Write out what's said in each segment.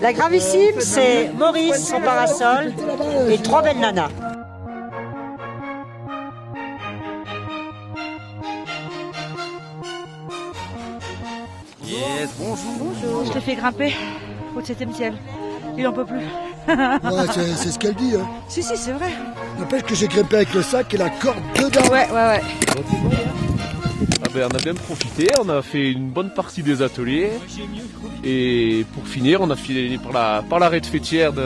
La gravissime, c'est Maurice, son parasol, et trois belles nanas. Yes, bonjour. Je t'ai fait grimper au 7 ciel. Il en peut plus. Ouais, c'est c'est ce qu'elle dit. Hein. Si, si, c'est vrai. N'empêche que j'ai grimpé avec le sac et la corde dedans. Ouais, ouais, ouais. Ben, on a bien profité, on a fait une bonne partie des ateliers. Et pour finir, on a filé par la, par l'arrêt de fêtière de,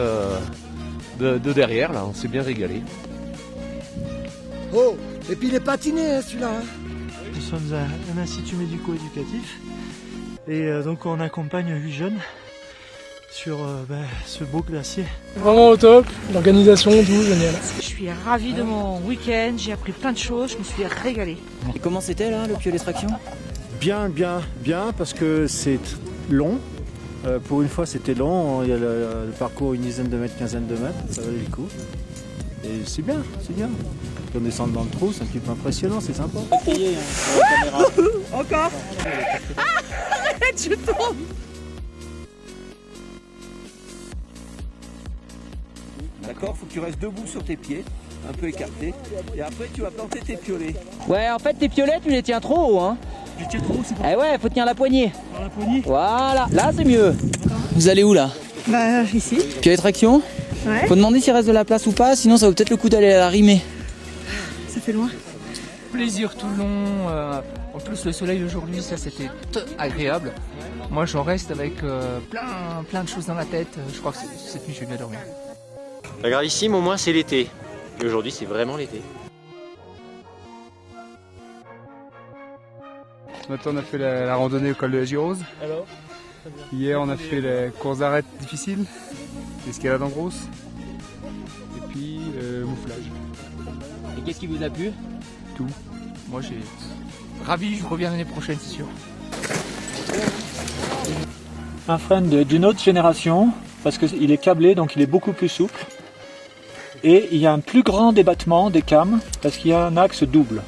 de, de derrière, là, on s'est bien régalé. Oh, et puis il est patiné hein, celui-là. hein. Nous sommes à un institut médico-éducatif et euh, donc on accompagne 8 jeunes sur euh, ben, ce beau glacier. Vraiment au top, l'organisation, tout, génial. Je suis ravie de mon week-end. J'ai appris plein de choses. Je me suis régalée. Et comment c'était là, le pieu d'extraction? Bien, bien, bien, parce que c'est long. Euh, pour une fois, c'était long. Il y a le, le parcours une dizaine de mètres, quinzaine de mètres. Ça valait le coup. Et c'est bien, c'est bien. On descend dans le trou, c'est un petit peu impressionnant, c'est sympa. Encore Arrête, je tombe D'accord Faut que tu restes debout sur tes pieds, un peu écarté. Et après, tu vas planter tes piolets. Ouais, en fait, tes piolets, tu les tiens trop haut, hein Je tiens trop, c'est Eh ouais, faut tenir la poignée. par la poignée. Voilà, là, c'est mieux. Vous allez où là Bah, ici. Pied traction Ouais. Faut demander s'il reste de la place ou pas, sinon ça vaut peut-être le coup d'aller à la rimer. Ça fait loin. plaisir tout euh, en plus, le soleil aujourd'hui, ça c'était agréable. Moi, j'en reste avec euh, plein, plein de choses dans la tête. Je crois que cette nuit, je vais bien dormir. La gravissime, au moins, c'est l'été. Et aujourd'hui, c'est vraiment l'été. Ce matin, on a fait la, la randonnée au col de la Girose. Alors Hier, on a fait les courses d'arrêt difficiles, l'escalade en grosse, et puis euh, mouflage. Et qu'est-ce qui vous a plu? Moi, j'ai ravi. Je reviens l'année prochaine, c'est sûr. Un frein d'une autre génération parce qu'il est câblé donc il est beaucoup plus souple. Et il y a un plus grand débattement des cames parce qu'il y a un axe double.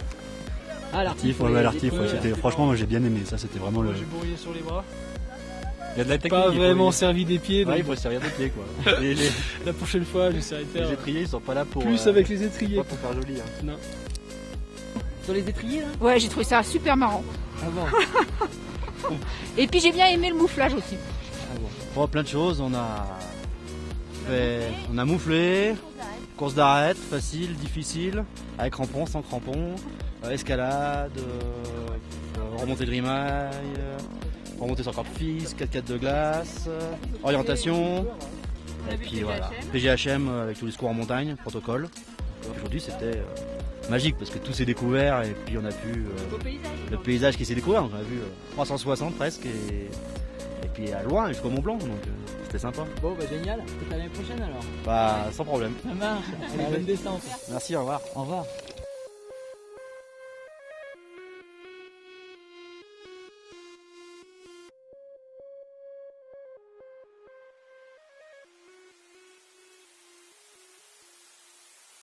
Ah, L'artif, ouais, ouais, l'artif, ouais, c'était, franchement, moi j'ai bien aimé. Ça, c'était vraiment le. bourrier sur les bras. Il y a de la Pas vraiment servi des pieds. Ouais, donc il faut se servir des pieds, quoi. Et les, La prochaine fois, j'essaierai de faire les étriers, ils sont pas là pour. plus euh, avec les étriers. pas pour faire joli. hein. Sur les étriers là? Ouais, j'ai trouvé ça super marrant. Et puis j'ai bien aimé le mouflage aussi. Bon, plein de choses. On a fait, on a mouflé, course d'arrêt, facile, difficile, avec crampons, sans crampons, euh, escalade, euh, euh, remontée de rimaille, euh, remontée sur corde fixe, 4x4 de glace, orientation, et puis voilà, PGHM avec tous les secours en montagne, protocole. Aujourd'hui c'était magique parce que tout s'est découvert et puis on a vu euh, le paysage qui s'est découvert. On a vu euh, 360 presque et, et puis à loin jusqu'au Mont Blanc. Donc euh, c'était sympa. Bon, bah génial. Peut-être à l'année prochaine alors. Bah sans problème. Ça marche. Allez, bonne descente. Merci, au revoir. Au revoir.